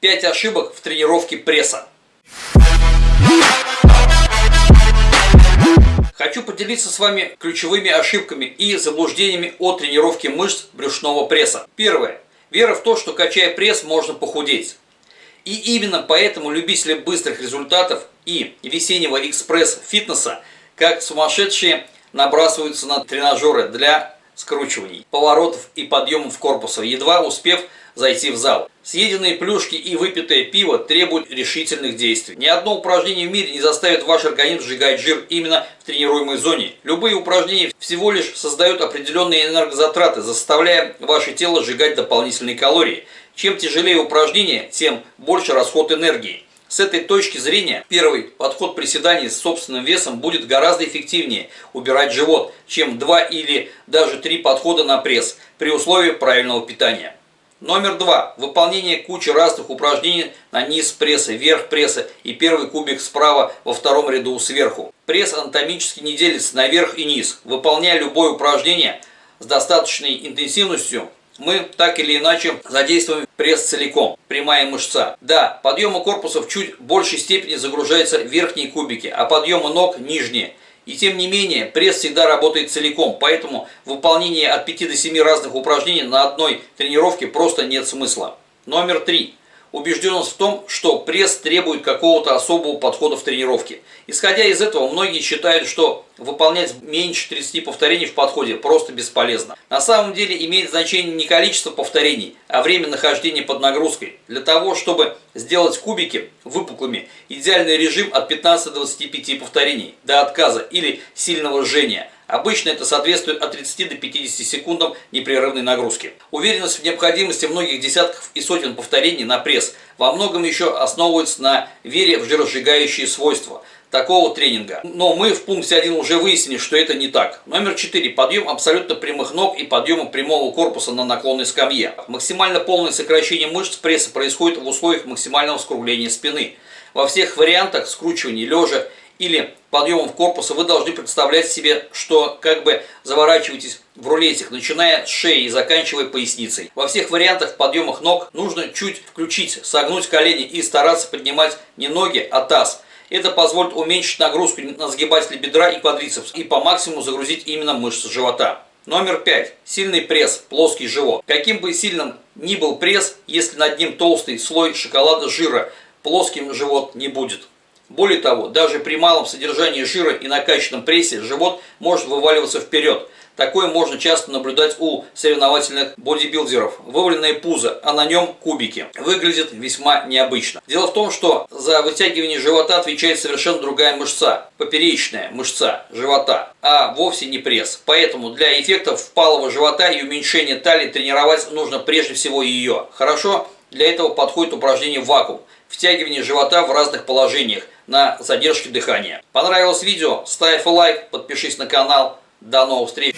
5 ошибок в тренировке пресса. Хочу поделиться с вами ключевыми ошибками и заблуждениями о тренировке мышц брюшного пресса. Первое. Вера в то, что качая пресс можно похудеть. И именно поэтому любители быстрых результатов и весеннего экспресс-фитнеса как сумасшедшие набрасываются на тренажеры для скручиваний, поворотов и подъемов корпуса, едва успев зайти в зал. Съеденные плюшки и выпитое пиво требуют решительных действий. Ни одно упражнение в мире не заставит ваш организм сжигать жир именно в тренируемой зоне. Любые упражнения всего лишь создают определенные энергозатраты, заставляя ваше тело сжигать дополнительные калории. Чем тяжелее упражнение, тем больше расход энергии. С этой точки зрения первый подход приседаний с собственным весом будет гораздо эффективнее убирать живот, чем два или даже три подхода на пресс при условии правильного питания. Номер два. Выполнение кучи разных упражнений на низ пресса, верх пресса и первый кубик справа во втором ряду сверху. Пресс анатомически не делится на верх и низ. Выполняя любое упражнение с достаточной интенсивностью, мы так или иначе задействуем пресс целиком, прямая мышца. Да, подъемы корпуса в чуть большей степени загружаются верхние кубики, а подъемы ног нижние. И тем не менее, пресс всегда работает целиком, поэтому выполнение от 5 до 7 разных упражнений на одной тренировке просто нет смысла. Номер три убежденность в том, что пресс требует какого-то особого подхода в тренировке. Исходя из этого, многие считают, что выполнять меньше 30 повторений в подходе просто бесполезно. На самом деле имеет значение не количество повторений, а время нахождения под нагрузкой. Для того, чтобы сделать кубики выпуклыми, идеальный режим от 15 до 25 повторений до отказа или сильного жжения – Обычно это соответствует от 30 до 50 секундам непрерывной нагрузки. Уверенность в необходимости многих десятков и сотен повторений на пресс во многом еще основывается на вере в жиросжигающие свойства такого тренинга. Но мы в пункте 1 уже выяснили, что это не так. Номер 4. Подъем абсолютно прямых ног и подъема прямого корпуса на наклонной скамье. Максимально полное сокращение мышц пресса происходит в условиях максимального скругления спины. Во всех вариантах скручивания лежа или подъемов корпуса, вы должны представлять себе, что как бы заворачиваетесь в рулетик, начиная с шеи и заканчивая поясницей. Во всех вариантах подъемах ног нужно чуть включить, согнуть колени и стараться поднимать не ноги, а таз. Это позволит уменьшить нагрузку на сгибатели бедра и квадрицепс и по максимуму загрузить именно мышцы живота. Номер пять. Сильный пресс, плоский живот. Каким бы сильным ни был пресс, если над ним толстый слой шоколада жира, плоским живот не будет. Более того, даже при малом содержании жира и накачанном прессе живот может вываливаться вперед. Такое можно часто наблюдать у соревновательных бодибилдеров. Вываленное пузо, а на нем кубики. Выглядит весьма необычно. Дело в том, что за вытягивание живота отвечает совершенно другая мышца. Поперечная мышца живота, а вовсе не пресс. Поэтому для эффектов впалого живота и уменьшения талии тренировать нужно прежде всего ее. Хорошо? Для этого подходит упражнение «Вакуум» – втягивание живота в разных положениях на задержке дыхания. Понравилось видео? Ставь лайк, подпишись на канал. До новых встреч!